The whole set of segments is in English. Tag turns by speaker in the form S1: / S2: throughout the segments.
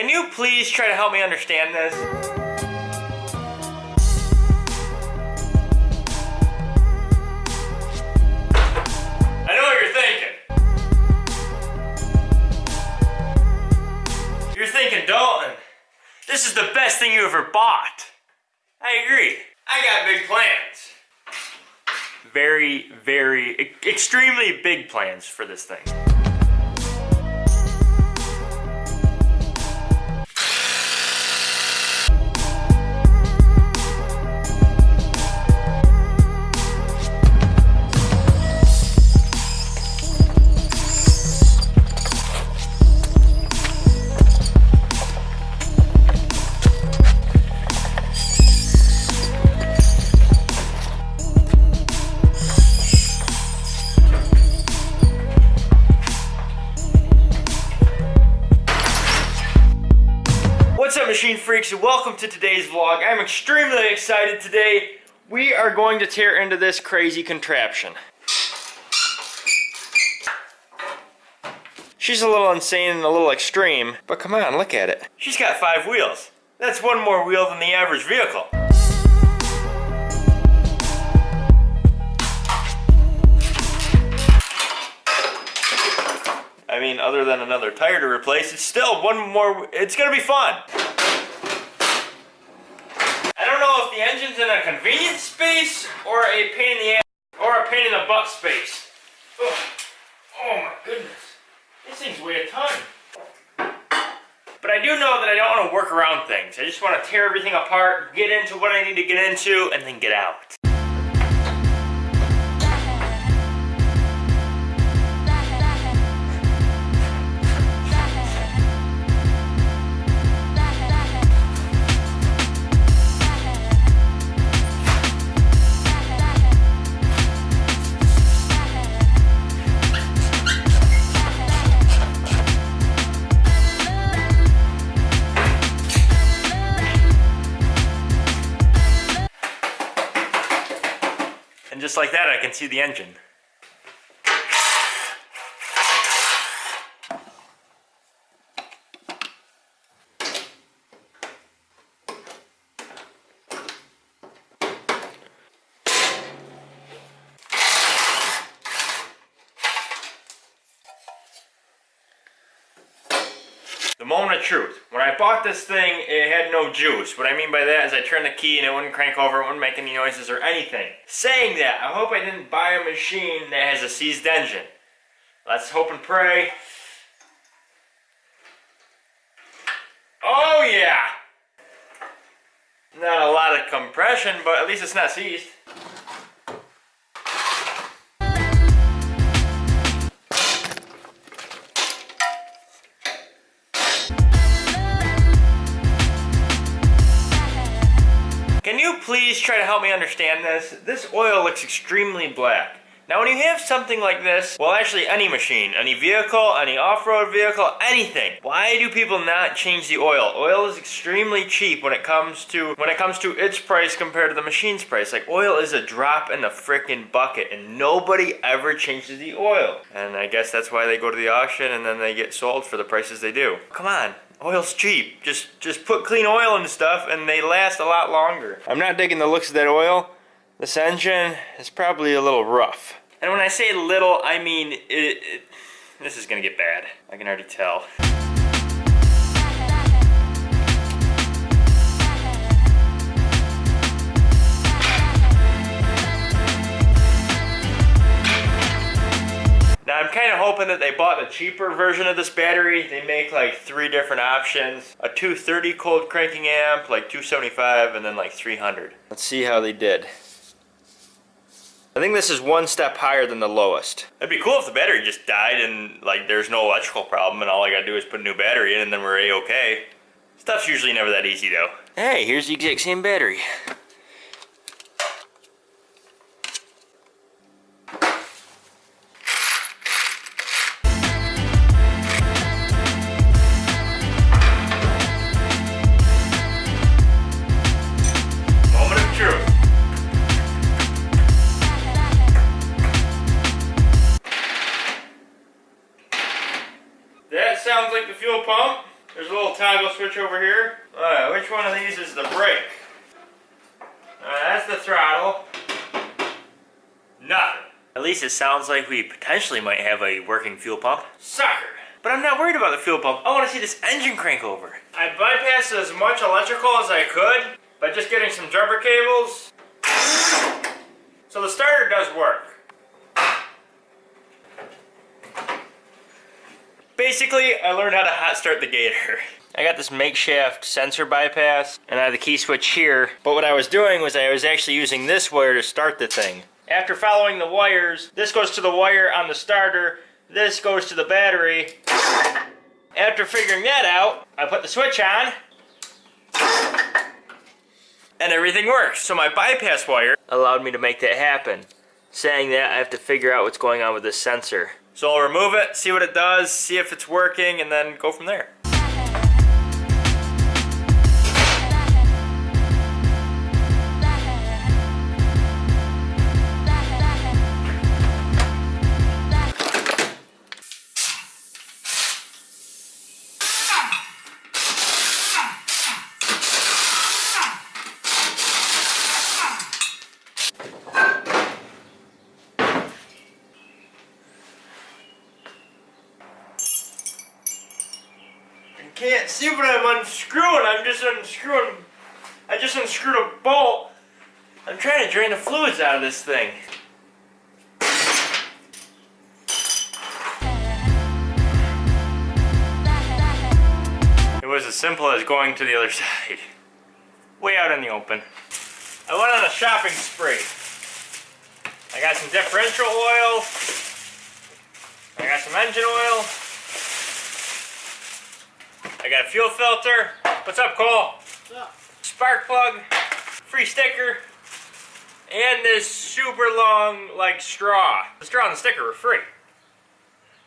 S1: Can you please try to help me understand this? I know what you're thinking. You're thinking, Dalton, this is the best thing you ever bought. I agree. I got big plans. Very, very, extremely big plans for this thing. What's up, machine freaks, and welcome to today's vlog. I'm extremely excited today. We are going to tear into this crazy contraption. She's a little insane and a little extreme, but come on, look at it. She's got five wheels. That's one more wheel than the average vehicle. I mean, other than another tire to replace, it's still one more, it's gonna be fun. I don't know if the engine's in a convenience space or a pain in the ass or a pain in the butt space. Ugh. Oh my goodness. These things weigh a ton. But I do know that I don't want to work around things. I just want to tear everything apart, get into what I need to get into, and then get out. And just like that, I can see the engine. The moment of truth. When I bought this thing, it had no juice. What I mean by that is I turned the key and it wouldn't crank over, it wouldn't make any noises or anything. Saying that, I hope I didn't buy a machine that has a seized engine. Let's hope and pray. Oh yeah! Not a lot of compression, but at least it's not seized. Try to help me understand this? This oil looks extremely black. Now when you have something like this, well actually any machine, any vehicle, any off-road vehicle, anything, why do people not change the oil? Oil is extremely cheap when it comes to when it comes to its price compared to the machine's price. Like oil is a drop in the freaking bucket and nobody ever changes the oil. And I guess that's why they go to the auction and then they get sold for the prices they do. Come on, Oil's cheap. Just just put clean oil in stuff and they last a lot longer. I'm not digging the looks of that oil. This engine is probably a little rough. And when I say little, I mean it, it this is gonna get bad. I can already tell. Now I'm kind of hoping that they bought the cheaper version of this battery. They make like three different options. A 230 cold cranking amp, like 275, and then like 300. Let's see how they did. I think this is one step higher than the lowest. It'd be cool if the battery just died and like there's no electrical problem and all I gotta do is put a new battery in and then we're a-okay. Stuff's usually never that easy though. Hey, here's the exact same battery. Switch over here. Alright, which one of these is the brake? That's the throttle. Nothing. At least it sounds like we potentially might have a working fuel pump. Sucker! But I'm not worried about the fuel pump. I want to see this engine crank over. I bypassed as much electrical as I could by just getting some jumper cables. So the starter does work. Basically, I learned how to hot start the Gator. I got this makeshift sensor bypass, and I have the key switch here. But what I was doing was I was actually using this wire to start the thing. After following the wires, this goes to the wire on the starter, this goes to the battery. After figuring that out, I put the switch on, and everything works. So my bypass wire allowed me to make that happen. Saying that, I have to figure out what's going on with this sensor. So I'll remove it, see what it does, see if it's working, and then go from there. Can't see what I'm unscrewing. I'm just unscrewing. I just unscrewed a bolt. I'm trying to drain the fluids out of this thing. It was as simple as going to the other side. Way out in the open. I went on a shopping spree. I got some differential oil. I got some engine oil. I got a fuel filter. What's up, Cole? What's up? Spark plug, free sticker, and this super long, like, straw. The straw and the sticker were free.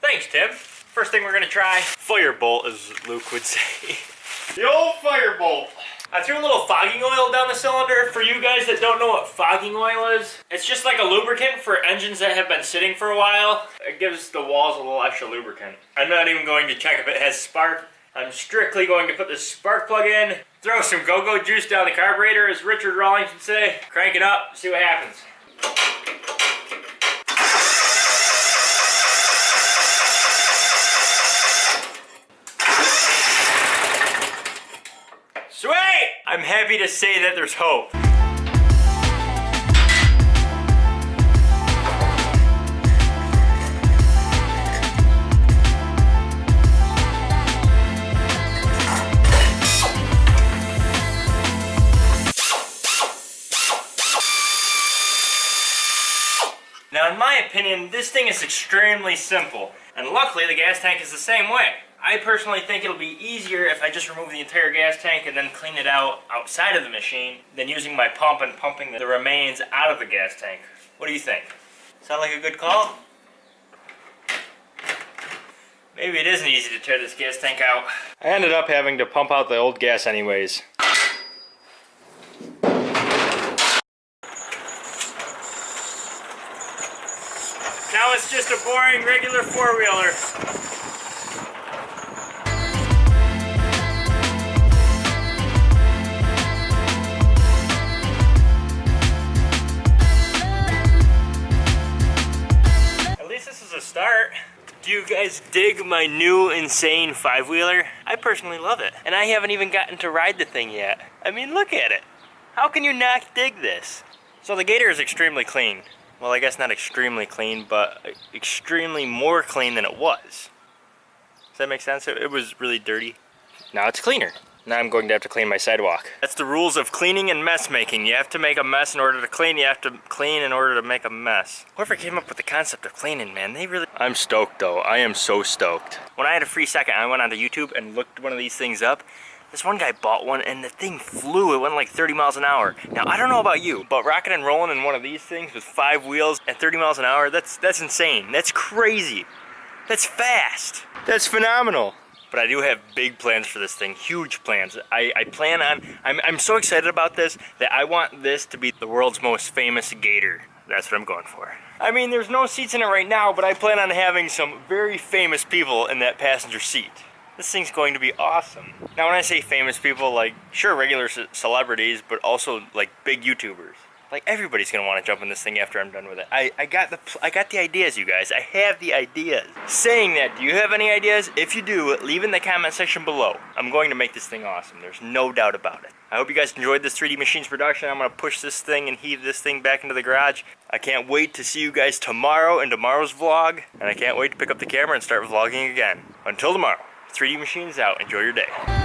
S1: Thanks, Tim. First thing we're gonna try, firebolt, as Luke would say. the old firebolt. I threw a little fogging oil down the cylinder. For you guys that don't know what fogging oil is, it's just like a lubricant for engines that have been sitting for a while. It gives the walls a little extra lubricant. I'm not even going to check if it has spark I'm strictly going to put this spark plug in, throw some go-go juice down the carburetor, as Richard Rawlings would say, crank it up, see what happens. Sweet! I'm happy to say that there's hope. Opinion, this thing is extremely simple. And luckily the gas tank is the same way. I personally think it'll be easier if I just remove the entire gas tank and then clean it out outside of the machine than using my pump and pumping the remains out of the gas tank. What do you think? Sound like a good call? Maybe it isn't easy to tear this gas tank out. I ended up having to pump out the old gas anyways. Just a boring regular four-wheeler. At least this is a start. Do you guys dig my new insane five-wheeler? I personally love it. And I haven't even gotten to ride the thing yet. I mean, look at it. How can you not dig this? So the Gator is extremely clean well I guess not extremely clean, but uh, extremely more clean than it was. Does that make sense? It, it was really dirty. Now it's cleaner. Now I'm going to have to clean my sidewalk. That's the rules of cleaning and mess making. You have to make a mess in order to clean. You have to clean in order to make a mess. Whoever came up with the concept of cleaning, man, they really... I'm stoked though. I am so stoked. When I had a free second, I went onto YouTube and looked one of these things up. This one guy bought one and the thing flew. It went like 30 miles an hour. Now, I don't know about you, but rocking and rolling in one of these things with five wheels at 30 miles an hour, that's, that's insane. That's crazy. That's fast. That's phenomenal. But I do have big plans for this thing, huge plans. I, I plan on, I'm, I'm so excited about this that I want this to be the world's most famous gator. That's what I'm going for. I mean, there's no seats in it right now, but I plan on having some very famous people in that passenger seat. This thing's going to be awesome. Now when I say famous people, like, sure, regular celebrities, but also, like, big YouTubers. Like everybody's gonna want to jump in this thing after I'm done with it. I, I got the I got the ideas, you guys. I have the ideas. Saying that, do you have any ideas? If you do, leave in the comment section below. I'm going to make this thing awesome. There's no doubt about it. I hope you guys enjoyed this 3D Machines production. I'm gonna push this thing and heave this thing back into the garage. I can't wait to see you guys tomorrow in tomorrow's vlog, and I can't wait to pick up the camera and start vlogging again. Until tomorrow, 3D Machines out. Enjoy your day.